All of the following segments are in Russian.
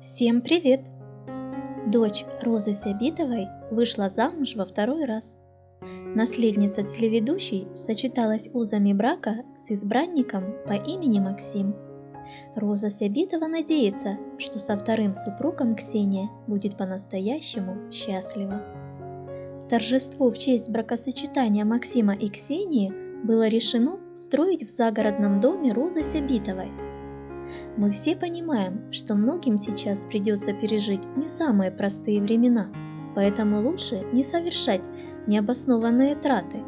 Всем привет! Дочь Розы Сябитовой вышла замуж во второй раз. Наследница телеведущей сочеталась узами брака с избранником по имени Максим. Роза Сябитова надеется, что со вторым супругом Ксения будет по-настоящему счастлива. Торжество в честь бракосочетания Максима и Ксении было решено строить в загородном доме Розы Сябитовой – мы все понимаем, что многим сейчас придется пережить не самые простые времена, поэтому лучше не совершать необоснованные траты.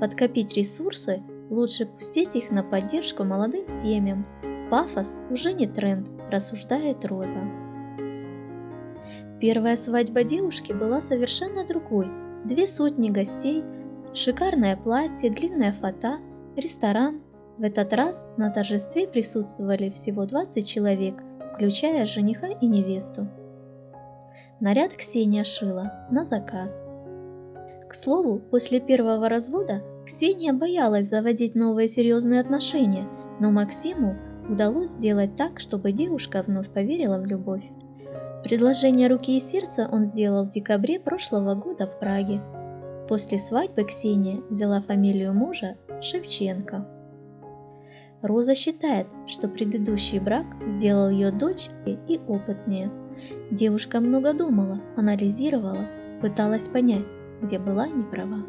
Подкопить ресурсы, лучше пустить их на поддержку молодым семьям. Пафос уже не тренд, рассуждает Роза. Первая свадьба девушки была совершенно другой. Две сотни гостей, шикарное платье, длинная фата, ресторан, в этот раз на торжестве присутствовали всего 20 человек, включая жениха и невесту. Наряд Ксения шила на заказ. К слову, после первого развода Ксения боялась заводить новые серьезные отношения, но Максиму удалось сделать так, чтобы девушка вновь поверила в любовь. Предложение руки и сердца он сделал в декабре прошлого года в Праге. После свадьбы Ксения взяла фамилию мужа Шевченко. Роза считает, что предыдущий брак сделал ее дочь и опытнее. Девушка много думала, анализировала, пыталась понять, где была неправа.